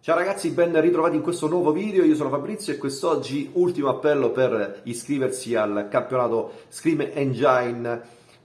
Ciao ragazzi, ben ritrovati in questo nuovo video, io sono Fabrizio e quest'oggi ultimo appello per iscriversi al campionato Scream Engine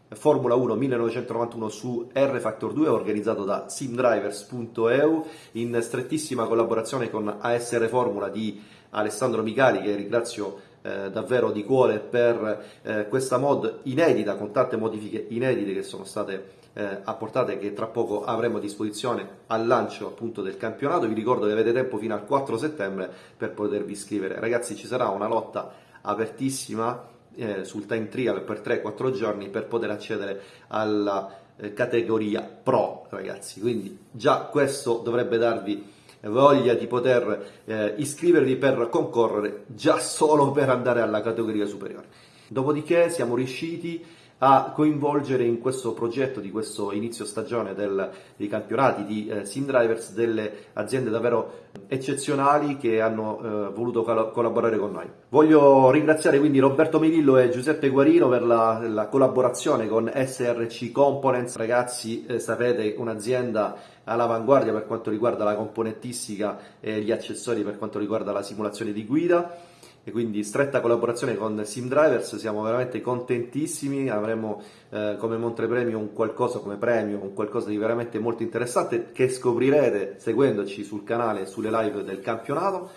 Formula 1 1991 su R-Factor 2 organizzato da simdrivers.eu in strettissima collaborazione con ASR Formula di Alessandro Micali che ringrazio eh, davvero di cuore per eh, questa mod inedita con tante modifiche inedite che sono state eh, apportate che tra poco avremo a disposizione al lancio appunto del campionato. Vi ricordo che avete tempo fino al 4 settembre per potervi iscrivere. Ragazzi ci sarà una lotta apertissima eh, sul time trial per 3-4 giorni per poter accedere alla eh, categoria pro ragazzi. Quindi già questo dovrebbe darvi voglia di poter eh, iscrivervi per concorrere già solo per andare alla categoria superiore. Dopodiché siamo riusciti a coinvolgere in questo progetto di questo inizio stagione del, dei campionati di eh, Sim Drivers delle aziende davvero eccezionali che hanno eh, voluto collaborare con noi. Voglio ringraziare quindi Roberto Melillo e Giuseppe Guarino per la, la collaborazione con SRC Components. Ragazzi, eh, sapete, un'azienda all'avanguardia per quanto riguarda la componentistica e gli accessori per quanto riguarda la simulazione di guida e quindi stretta collaborazione con SimDrivers, siamo veramente contentissimi, avremo eh, come Montepremio un qualcosa come premio, un qualcosa di veramente molto interessante che scoprirete seguendoci sul canale e sulle live del campionato.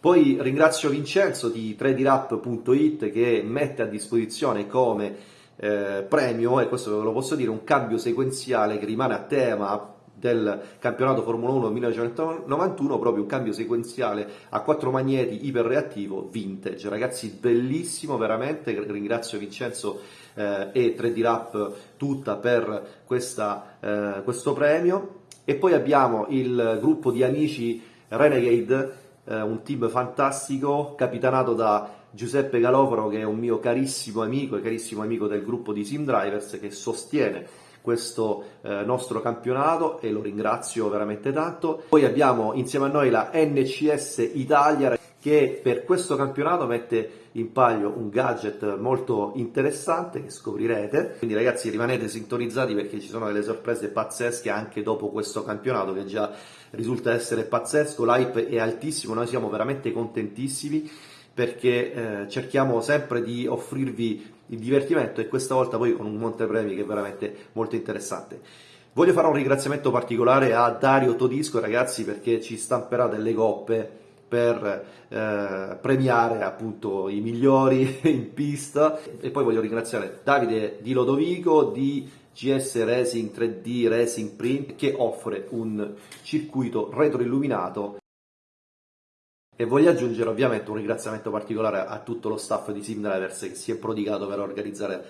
Poi ringrazio Vincenzo di 3drap.it che mette a disposizione come eh, premio, e questo ve lo posso dire, un cambio sequenziale che rimane a tema del campionato Formula 1 1991, proprio un cambio sequenziale a quattro magneti iperreattivo vintage. Ragazzi, bellissimo veramente, ringrazio Vincenzo eh, e 3D Rap tutta per questa, eh, questo premio. E poi abbiamo il gruppo di amici Renegade, eh, un team fantastico, capitanato da Giuseppe Galoforo, che è un mio carissimo amico e carissimo amico del gruppo di Sim Drivers, che sostiene questo eh, nostro campionato e lo ringrazio veramente tanto. Poi abbiamo insieme a noi la NCS Italia che per questo campionato mette in palio un gadget molto interessante che scoprirete. Quindi ragazzi rimanete sintonizzati perché ci sono delle sorprese pazzesche anche dopo questo campionato che già risulta essere pazzesco, l'hype è altissimo, noi siamo veramente contentissimi perché eh, cerchiamo sempre di offrirvi il divertimento e questa volta poi con un montepremi che è veramente molto interessante. Voglio fare un ringraziamento particolare a Dario Todisco ragazzi perché ci stamperà delle coppe per eh, premiare appunto i migliori in pista e poi voglio ringraziare Davide Di Lodovico di GS Racing 3D Racing Print che offre un circuito retroilluminato e voglio aggiungere ovviamente un ringraziamento particolare a tutto lo staff di SimDrivers che si è prodigato per organizzare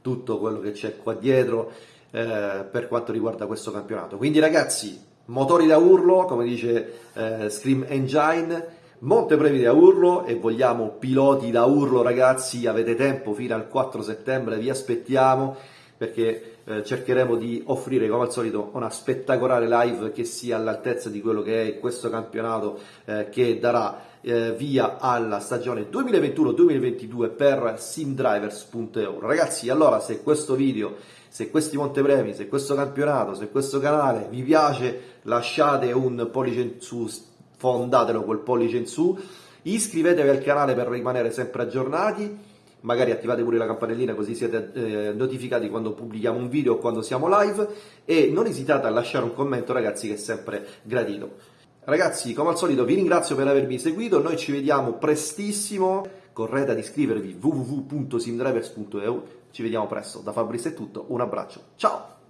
tutto quello che c'è qua dietro eh, per quanto riguarda questo campionato. Quindi ragazzi, motori da urlo, come dice eh, Scream Engine, montepremi da urlo e vogliamo piloti da urlo ragazzi, avete tempo fino al 4 settembre, vi aspettiamo perché eh, cercheremo di offrire come al solito una spettacolare live che sia all'altezza di quello che è questo campionato eh, che darà eh, via alla stagione 2021-2022 per simdrivers.eu ragazzi allora se questo video se questi montepremi, se questo campionato, se questo canale vi piace lasciate un pollice in su, fondatelo col pollice in su iscrivetevi al canale per rimanere sempre aggiornati magari attivate pure la campanellina così siete eh, notificati quando pubblichiamo un video o quando siamo live. E non esitate a lasciare un commento ragazzi che è sempre gradito. Ragazzi, come al solito vi ringrazio per avermi seguito, noi ci vediamo prestissimo, correte ad iscrivervi www.simdrivers.eu, ci vediamo presto, da Fabrizio è tutto, un abbraccio, ciao!